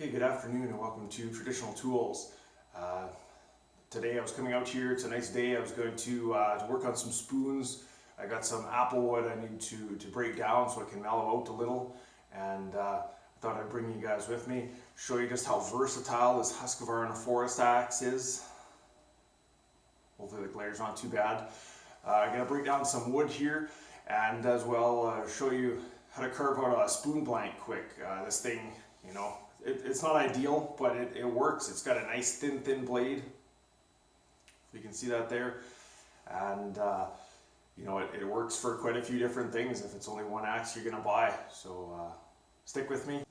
Okay, good afternoon and welcome to Traditional Tools. Uh, today I was coming out here, it's a nice day, I was going to, uh, to work on some spoons. I got some apple wood I need to, to break down so I can mellow out a little and uh, I thought I'd bring you guys with me, show you just how versatile this Husqvarna Forest Axe is. Hopefully the glare's not too bad. I'm going to break down some wood here and as well uh, show you how to carve out a spoon blank quick. Uh, this thing, you know, it, it's not ideal, but it, it works. It's got a nice thin, thin blade. You can see that there. And, uh, you know, it, it works for quite a few different things if it's only one axe you're going to buy. So uh, stick with me.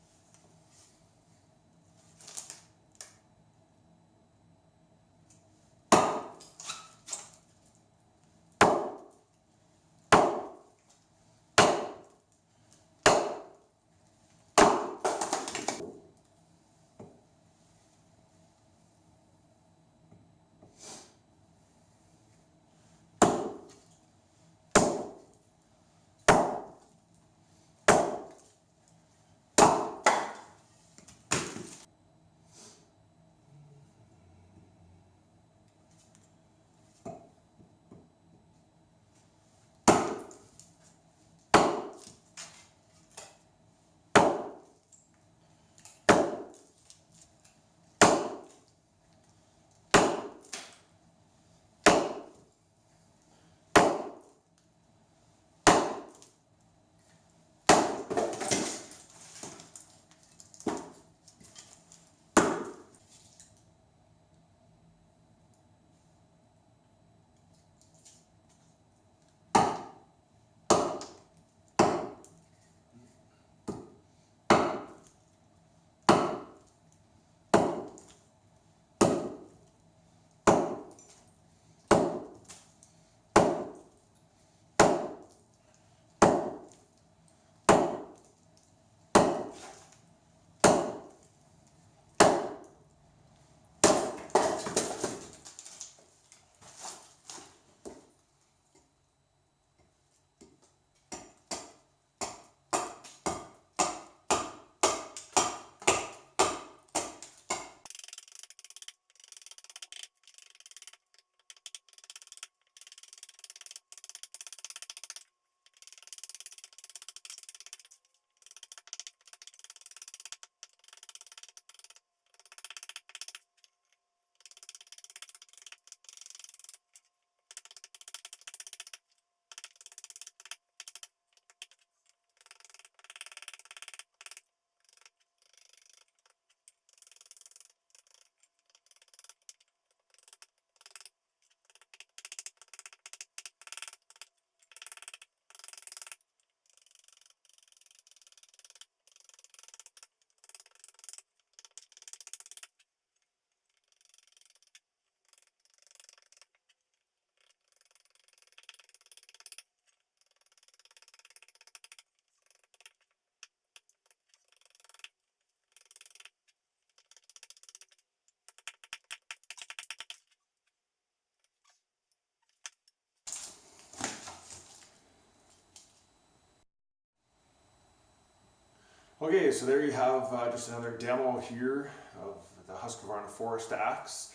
Okay, so there you have uh, just another demo here of the Husqvarna Forest Axe.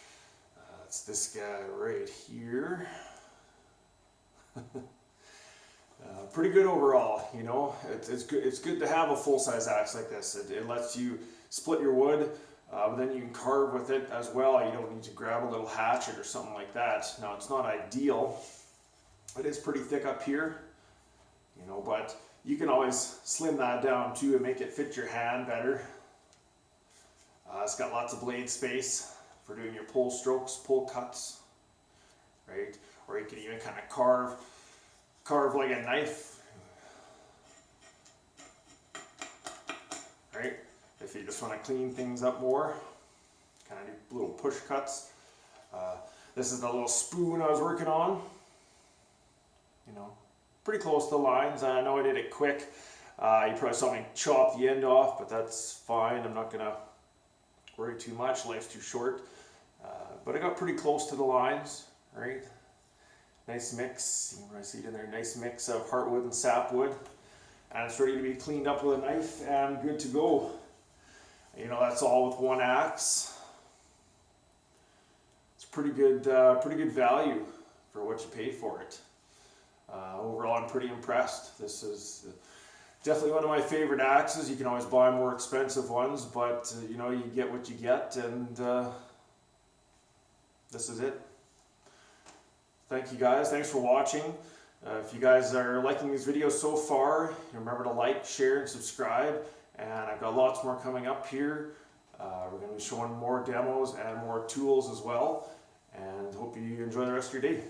Uh, it's this guy right here. uh, pretty good overall, you know. It, it's good. It's good to have a full-size axe like this. It, it, lets you split your wood, uh, but then you can carve with it as well. You don't need to grab a little hatchet or something like that. Now, it's not ideal. It is pretty thick up here, you know, but you can always slim that down too and make it fit your hand better. Uh, it's got lots of blade space for doing your pull strokes, pull cuts, right? Or you can even kind of carve, carve like a knife, right? If you just want to clean things up more, kind of do little push cuts. Uh, this is the little spoon I was working on, you know, pretty close to the lines. I know I did it quick. Uh, you probably saw me chop the end off, but that's fine. I'm not going to worry too much. Life's too short. Uh, but I got pretty close to the lines, right? Nice mix. You can see it in there. Nice mix of heartwood and sapwood. And it's ready to be cleaned up with a knife and good to go. You know, that's all with one axe. It's pretty good, uh, pretty good value for what you pay for it. Uh, overall, I'm pretty impressed. This is definitely one of my favorite axes. You can always buy more expensive ones, but uh, you know, you get what you get, and uh, this is it. Thank you guys. Thanks for watching. Uh, if you guys are liking these videos so far, remember to like, share, and subscribe. And I've got lots more coming up here. Uh, we're going to be showing more demos and more tools as well. And hope you enjoy the rest of your day.